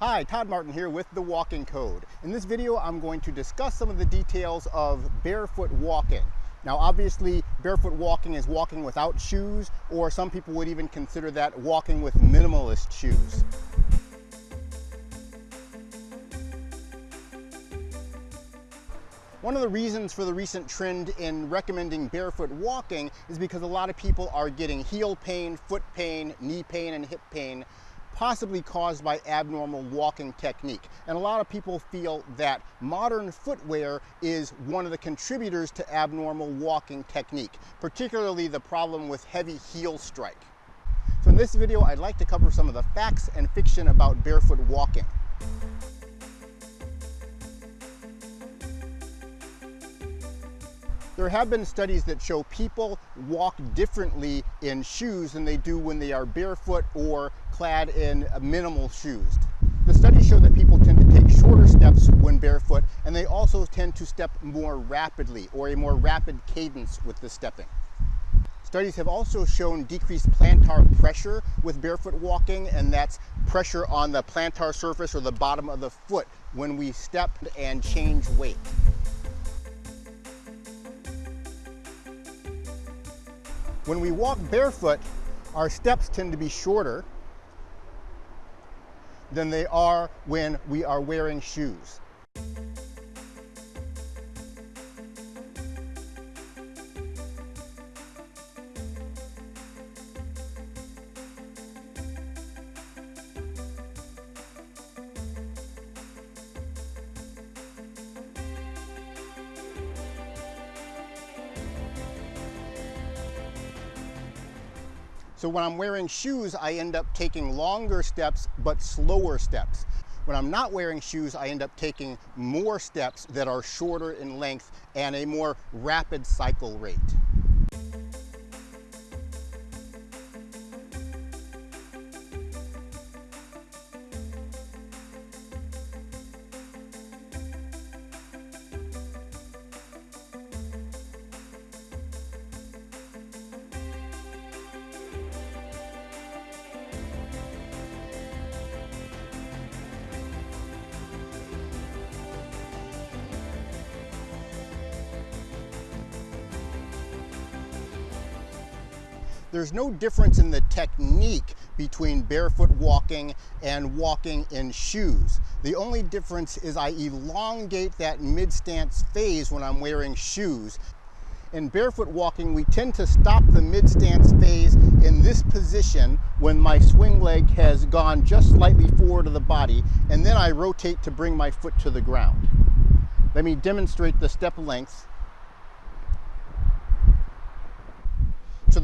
Hi, Todd Martin here with The Walking Code. In this video, I'm going to discuss some of the details of barefoot walking. Now, obviously, barefoot walking is walking without shoes, or some people would even consider that walking with minimalist shoes. One of the reasons for the recent trend in recommending barefoot walking is because a lot of people are getting heel pain, foot pain, knee pain, and hip pain possibly caused by abnormal walking technique. And a lot of people feel that modern footwear is one of the contributors to abnormal walking technique, particularly the problem with heavy heel strike. So in this video, I'd like to cover some of the facts and fiction about barefoot walking. There have been studies that show people walk differently in shoes than they do when they are barefoot or clad in minimal shoes. The studies show that people tend to take shorter steps when barefoot and they also tend to step more rapidly or a more rapid cadence with the stepping. Studies have also shown decreased plantar pressure with barefoot walking, and that's pressure on the plantar surface or the bottom of the foot when we step and change weight. When we walk barefoot, our steps tend to be shorter than they are when we are wearing shoes. So when I'm wearing shoes, I end up taking longer steps, but slower steps. When I'm not wearing shoes, I end up taking more steps that are shorter in length and a more rapid cycle rate. There's no difference in the technique between barefoot walking and walking in shoes. The only difference is I elongate that mid-stance phase when I'm wearing shoes. In barefoot walking, we tend to stop the mid-stance phase in this position when my swing leg has gone just slightly forward of the body, and then I rotate to bring my foot to the ground. Let me demonstrate the step length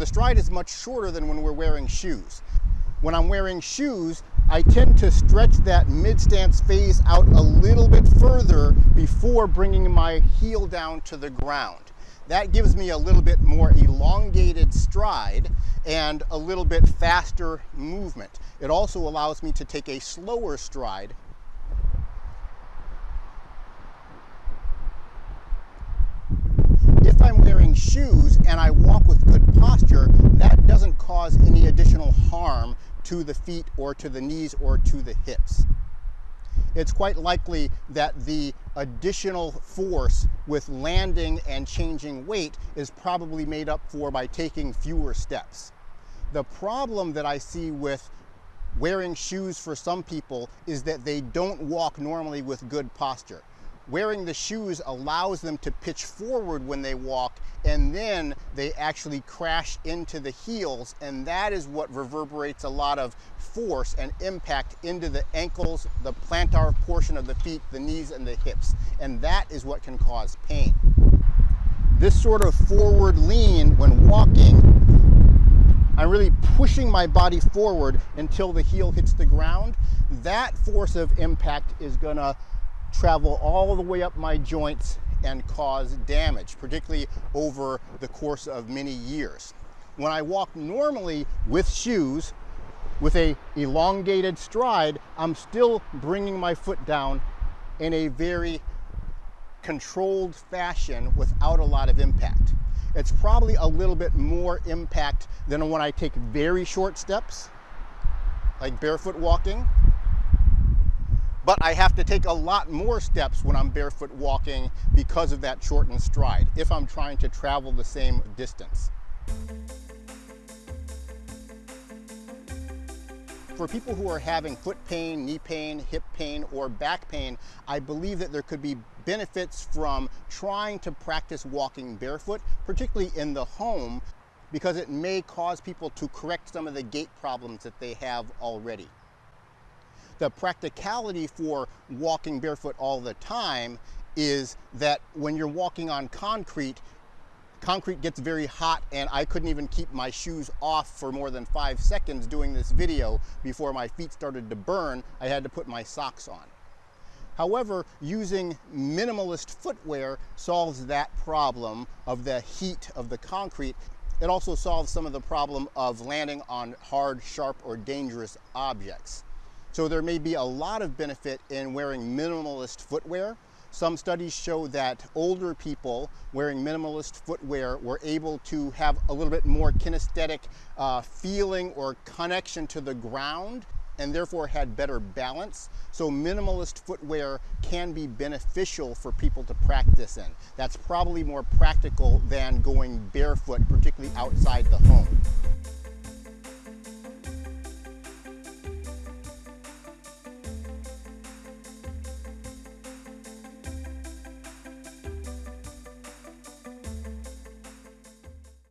the stride is much shorter than when we're wearing shoes. When I'm wearing shoes, I tend to stretch that mid-stance phase out a little bit further before bringing my heel down to the ground. That gives me a little bit more elongated stride and a little bit faster movement. It also allows me to take a slower stride if I'm wearing shoes and I walk with good posture, that doesn't cause any additional harm to the feet or to the knees or to the hips. It's quite likely that the additional force with landing and changing weight is probably made up for by taking fewer steps. The problem that I see with wearing shoes for some people is that they don't walk normally with good posture wearing the shoes allows them to pitch forward when they walk and then they actually crash into the heels and that is what reverberates a lot of force and impact into the ankles, the plantar portion of the feet, the knees and the hips and that is what can cause pain. This sort of forward lean when walking I'm really pushing my body forward until the heel hits the ground. That force of impact is gonna travel all the way up my joints and cause damage, particularly over the course of many years. When I walk normally with shoes, with a elongated stride, I'm still bringing my foot down in a very controlled fashion without a lot of impact. It's probably a little bit more impact than when I take very short steps, like barefoot walking, but I have to take a lot more steps when I'm barefoot walking because of that shortened stride, if I'm trying to travel the same distance. For people who are having foot pain, knee pain, hip pain, or back pain, I believe that there could be benefits from trying to practice walking barefoot, particularly in the home, because it may cause people to correct some of the gait problems that they have already. The practicality for walking barefoot all the time is that when you're walking on concrete, concrete gets very hot and I couldn't even keep my shoes off for more than five seconds doing this video before my feet started to burn. I had to put my socks on. However, using minimalist footwear solves that problem of the heat of the concrete. It also solves some of the problem of landing on hard, sharp, or dangerous objects. So there may be a lot of benefit in wearing minimalist footwear. Some studies show that older people wearing minimalist footwear were able to have a little bit more kinesthetic uh, feeling or connection to the ground and therefore had better balance. So minimalist footwear can be beneficial for people to practice in. That's probably more practical than going barefoot, particularly outside the home.